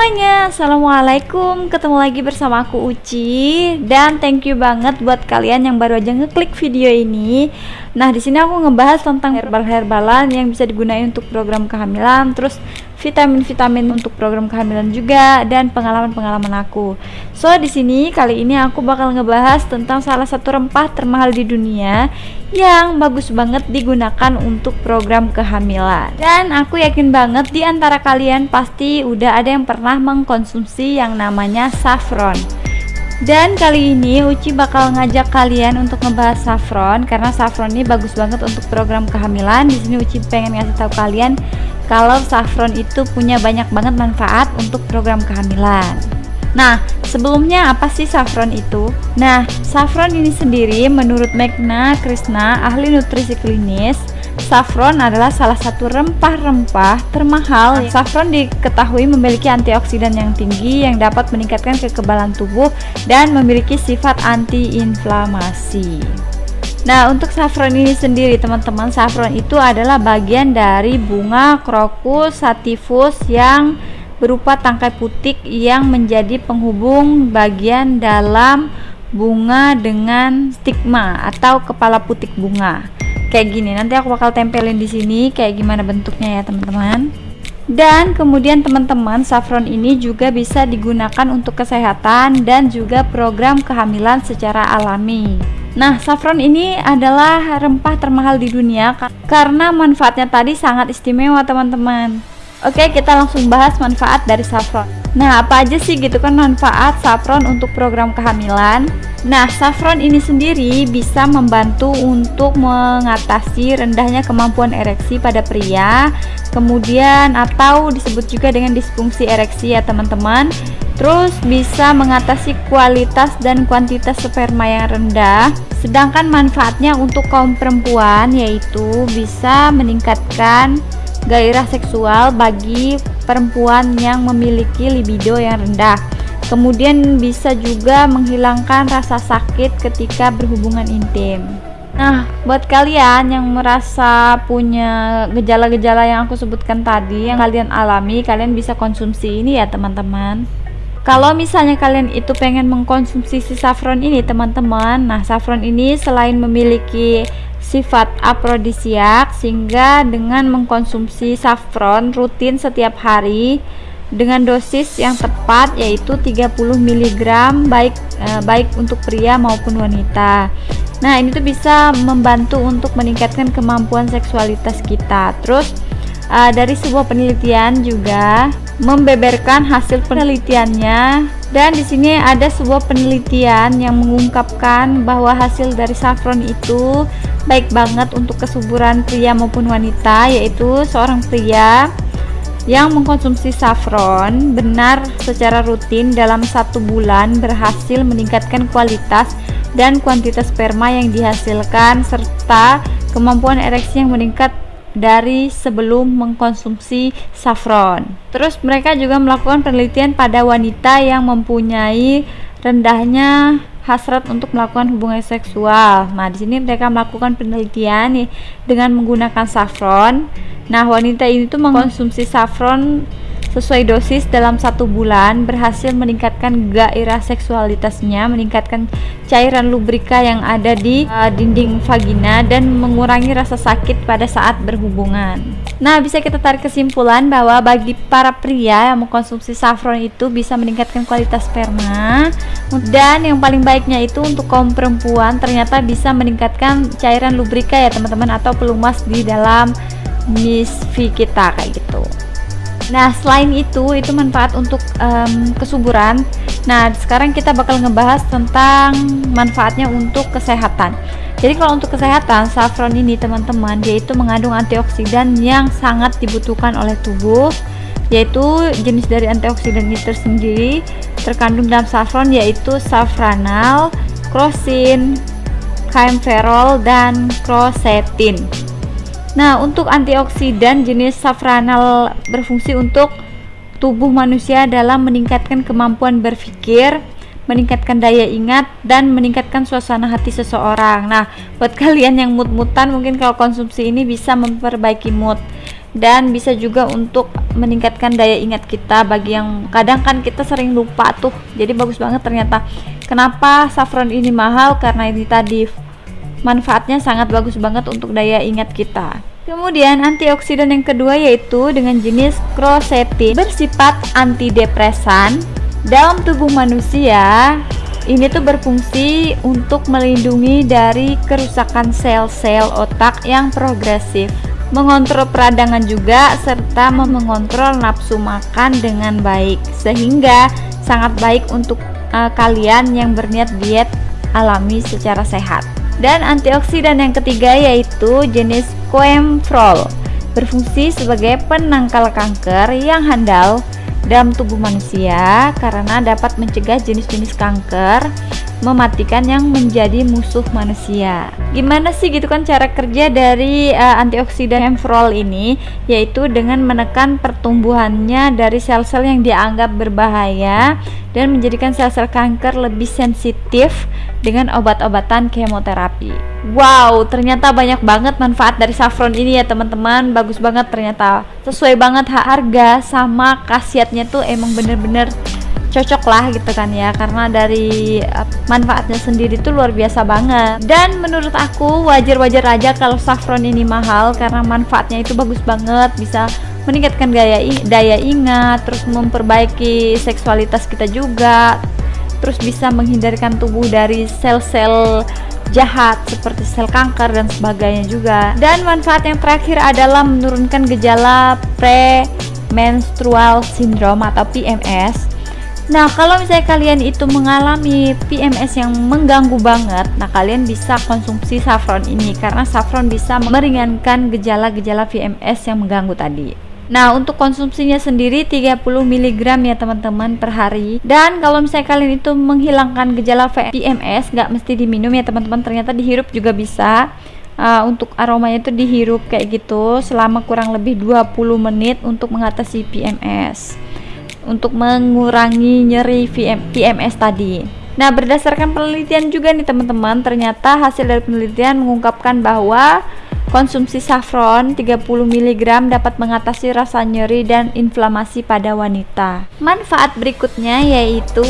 Semuanya, Assalamualaikum. Ketemu lagi bersama aku Uci. Dan thank you banget buat kalian yang baru aja ngeklik video ini. Nah di sini aku ngebahas tentang herbal-herbalan yang bisa digunakan untuk program kehamilan Terus vitamin-vitamin untuk program kehamilan juga dan pengalaman-pengalaman aku. So di sini kali ini aku bakal ngebahas tentang salah satu rempah termahal di dunia yang bagus banget digunakan untuk program kehamilan. Dan aku yakin banget di antara kalian pasti udah ada yang pernah mengkonsumsi yang namanya saffron. Dan kali ini Uci bakal ngajak kalian untuk ngebahas saffron karena saffron ini bagus banget untuk program kehamilan. Di sini Uci pengen ngasih tahu kalian kalau saffron itu punya banyak banget manfaat untuk program kehamilan. Nah, sebelumnya apa sih saffron itu? Nah, saffron ini sendiri menurut Megna Krishna, ahli nutrisi klinis, saffron adalah salah satu rempah-rempah termahal. Saffron diketahui memiliki antioksidan yang tinggi yang dapat meningkatkan kekebalan tubuh dan memiliki sifat antiinflamasi. Nah, untuk saffron ini sendiri, teman-teman, saffron itu adalah bagian dari bunga krokus sativus yang berupa tangkai putik yang menjadi penghubung bagian dalam bunga dengan stigma atau kepala putik bunga. Kayak gini, nanti aku bakal tempelin di sini kayak gimana bentuknya ya, teman-teman. Dan kemudian teman-teman, saffron ini juga bisa digunakan untuk kesehatan dan juga program kehamilan secara alami. Nah, saffron ini adalah rempah termahal di dunia karena manfaatnya tadi sangat istimewa, teman-teman. Oke, kita langsung bahas manfaat dari saffron. Nah, apa aja sih gitu kan manfaat saffron untuk program kehamilan? Nah, saffron ini sendiri bisa membantu untuk mengatasi rendahnya kemampuan ereksi pada pria, kemudian atau disebut juga dengan disfungsi ereksi ya, teman-teman Terus bisa mengatasi kualitas dan kuantitas sperma yang rendah Sedangkan manfaatnya untuk kaum perempuan yaitu bisa meningkatkan gairah seksual bagi perempuan yang memiliki libido yang rendah. Kemudian bisa juga menghilangkan rasa sakit ketika berhubungan intim. Nah, buat kalian yang merasa punya gejala-gejala yang aku sebutkan tadi yang kalian alami, kalian bisa konsumsi ini ya, teman-teman kalau misalnya kalian itu pengen mengkonsumsi si saffron ini teman-teman nah saffron ini selain memiliki sifat aprodisiak sehingga dengan mengkonsumsi saffron rutin setiap hari dengan dosis yang tepat yaitu 30 mg baik eh, baik untuk pria maupun wanita. Nah, ini tuh bisa membantu untuk meningkatkan kemampuan seksualitas kita. Terus uh, dari sebuah penelitian juga membeberkan hasil penelitiannya. Dan di sini ada sebuah penelitian yang mengungkapkan bahwa hasil dari saffron itu baik banget untuk kesuburan pria maupun wanita yaitu seorang pria yang mengkonsumsi saffron benar secara rutin dalam satu bulan berhasil meningkatkan kualitas dan kuantitas sperma yang dihasilkan serta kemampuan ereksi yang meningkat dari sebelum mengkonsumsi saffron. Terus mereka juga melakukan penelitian pada wanita yang mempunyai rendahnya hasrat untuk melakukan hubungan seksual. Nah, di sini mereka melakukan penelitian nih dengan menggunakan saffron. Nah, wanita ini tuh mengkonsumsi saffron sesuai dosis dalam satu bulan berhasil meningkatkan gairah seksualitasnya, meningkatkan cairan lubrika yang ada di uh, dinding vagina dan mengurangi rasa sakit pada saat berhubungan. Nah, bisa kita tarik kesimpulan bahwa bagi para pria yang mengkonsumsi saffron itu bisa meningkatkan kualitas sperma dan yang paling baiknya itu untuk kaum perempuan ternyata bisa meningkatkan cairan lubrika ya teman-teman atau pelumas di dalam misfi kita kayak gitu. Nah, selain itu, itu manfaat untuk um, kesuburan. Nah, sekarang kita bakal ngebahas tentang manfaatnya untuk kesehatan. Jadi kalau untuk kesehatan, saffron ini teman-teman, dia itu mengandung antioksidan yang sangat dibutuhkan oleh tubuh, yaitu jenis dari antioksidan ini tersendiri terkandung dalam saffron yaitu safranal, krosin, kaempferol, dan krosetin. Nah, untuk antioksidan jenis safranal berfungsi untuk tubuh manusia dalam meningkatkan kemampuan berpikir, meningkatkan daya ingat dan meningkatkan suasana hati seseorang. Nah, buat kalian yang mood-mutan mungkin kalau konsumsi ini bisa memperbaiki mood. dan bisa juga untuk meningkatkan daya ingat kita bagi yang kadang kan kita sering lupa tuh jadi bagus banget ternyata kenapa saffron ini mahal karena ini tadi manfaatnya sangat bagus banget untuk daya ingat kita. Kemudian antioksidan yang kedua yaitu dengan jenis quercetin bersifat antidepresan dalam tubuh manusia. Ini tuh berfungsi untuk melindungi dari kerusakan sel-sel otak yang progresif mengontrol peradangan juga serta mengontrol nafsu makan dengan baik. Sehingga sangat baik untuk uh, kalian yang berniat diet alami secara sehat dan antioksidan yang ketiga yaitu jenis coemfrol berfungsi sebagai penangkal kanker yang handal dalam tubuh manusia karena dapat mencegah jenis-jenis kanker mematikan yang menjadi musuh manusia. Gimana sih gitu kan cara kerja dari uh, antioksidan Hemfrol ini yaitu dengan menekan pertumbuhannya dari sel-sel yang dianggap berbahaya dan menjadikan sel-sel kanker lebih sensitif dengan obat-obatan kemoterapi. Wow, ternyata banyak banget manfaat dari saffron ini ya teman-teman. Bagus banget ternyata. Sesuai banget harga sama khasiatnya tuh emang bener-bener cocok lah gitu kan ya karena dari manfaatnya sendiri tuh luar biasa banget. Dan menurut aku wajar-wajar aja kalau saffron ini mahal karena manfaatnya itu bagus banget bisa meningkatkan daya daya ingat terus memperbaiki seksualitas kita juga terus bisa menghindarkan tubuh dari sel-sel jahat seperti sel kanker dan sebagainya juga. Dan manfaat yang terakhir adalah menurunkan gejala premenstrual syndrome atau PMS Nah, kalau misalnya kalian itu mengalami PMS yang mengganggu banget, nah kalian bisa konsumsi saffron ini karena saffron bisa meringankan gejala-gejala PMS yang mengganggu tadi. Nah, untuk konsumsinya sendiri 30 mg ya teman-teman per hari. Dan kalau misalnya kalian itu menghilangkan gejala PMS, nggak mesti diminum ya teman-teman. Ternyata dihirup juga bisa. Uh, untuk aromanya itu dihirup kayak gitu selama kurang lebih 20 menit untuk mengatasi PMS untuk mengurangi nyeri PMS tadi. Nah, berdasarkan penelitian juga nih teman-teman, ternyata hasil dari penelitian mengungkapkan bahwa konsumsi saffron 30 mg dapat mengatasi rasa nyeri dan inflamasi pada wanita. Manfaat berikutnya yaitu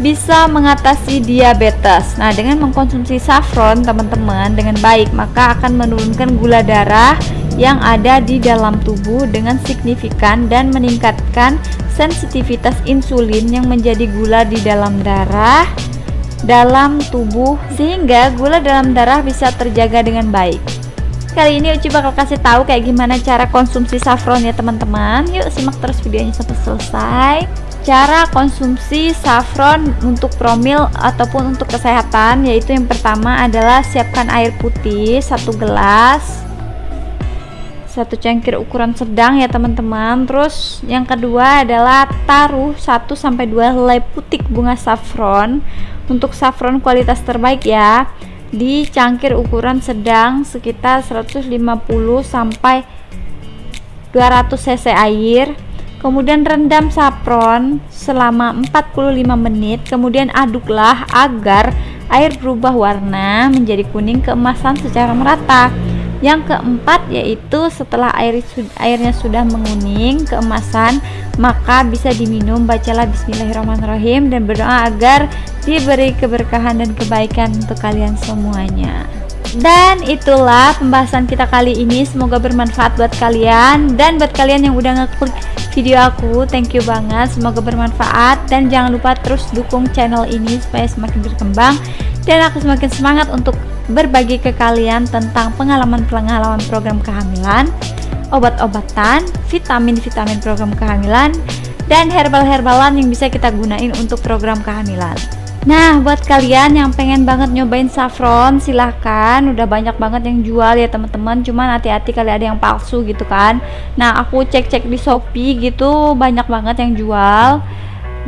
bisa mengatasi diabetes. Nah, dengan mengkonsumsi saffron teman-teman dengan baik, maka akan menurunkan gula darah yang ada di dalam tubuh dengan signifikan dan meningkatkan sensitivitas insulin yang menjadi gula di dalam darah dalam tubuh sehingga gula dalam darah bisa terjaga dengan baik. Kali ini Uci bakal kasih tahu kayak gimana cara konsumsi saffron ya teman-teman. Yuk simak terus videonya sampai selesai. Cara konsumsi saffron untuk promil ataupun untuk kesehatan yaitu yang pertama adalah siapkan air putih satu gelas satu cangkir ukuran sedang ya teman-teman. Terus yang kedua adalah taruh 1 sampai 2 helai putik bunga saffron. Untuk saffron kualitas terbaik ya di cangkir ukuran sedang sekitar 150 sampai 200 cc air. Kemudian rendam saffron selama 45 menit. Kemudian aduklah agar air berubah warna menjadi kuning keemasan secara merata yang keempat yaitu setelah air airnya sudah menguning keemasan, maka bisa diminum. Bacalah bismillahirrahmanirrahim dan berdoa agar diberi keberkahan dan kebaikan untuk kalian semuanya. Dan itulah pembahasan kita kali ini. Semoga bermanfaat buat kalian dan buat kalian yang udah ngeklik video aku. Thank you banget. Semoga bermanfaat dan jangan lupa terus dukung channel ini supaya semakin berkembang dan aku semakin semangat untuk berbagi ke kalian tentang pengalaman-pengalaman program kehamilan, obat-obatan, vitamin-vitamin program kehamilan, dan herbal-herbalan yang bisa kita gunain untuk program kehamilan. Nah, buat kalian yang pengen banget nyobain saffron, silahkan. Udah banyak banget yang jual ya teman-teman. Cuman hati-hati kali ada yang palsu gitu kan. Nah, aku cek-cek di Shopee gitu, banyak banget yang jual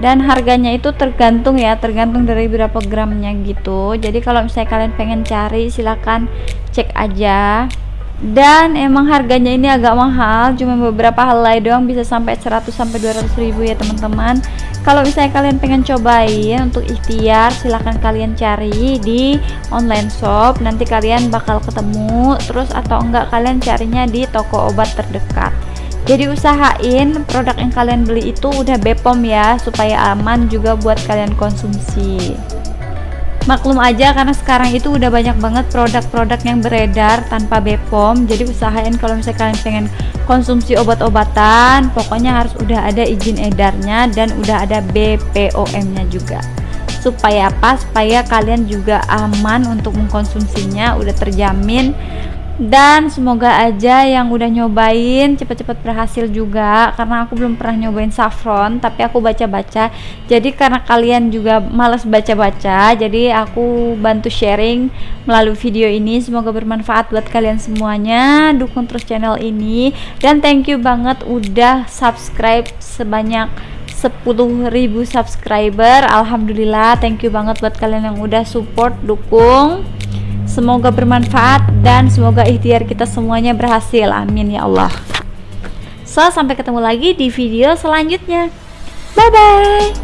dan harganya itu tergantung ya tergantung dari berapa gramnya gitu. Jadi kalau misalnya kalian pengen cari silahkan cek aja. Dan emang harganya ini agak mahal cuma beberapa helai doang bisa sampai 100 sampai 200 ribu ya teman-teman. Kalau misalnya kalian pengen cobain untuk ikhtiar silahkan kalian cari di online shop. Nanti kalian bakal ketemu terus atau enggak kalian carinya di toko obat terdekat jadi usahain produk yang kalian beli itu udah Bepom ya supaya aman juga buat kalian konsumsi. Maklum aja karena sekarang itu udah banyak banget produk-produk yang beredar tanpa BPOM jadi usahain kalau misalnya kalian pengen konsumsi obat-obatan pokoknya harus udah ada izin edarnya dan udah ada BPOM nya juga. Supaya apa? Supaya kalian juga aman untuk mengkonsumsinya udah terjamin dan semoga aja yang udah nyobain cepet-cepet berhasil juga karena aku belum pernah nyobain saffron tapi aku baca-baca. Jadi karena kalian juga males baca-baca jadi aku bantu sharing melalui video ini. Semoga bermanfaat buat kalian semuanya. Dukung terus channel ini. Dan thank you banget udah subscribe sebanyak 10.000 subscriber. Alhamdulillah thank you banget buat kalian yang udah support dukung Semoga bermanfaat dan semoga ikhtiar kita semuanya berhasil. Amin ya Allah. So, sampai ketemu lagi di video selanjutnya. Bye bye.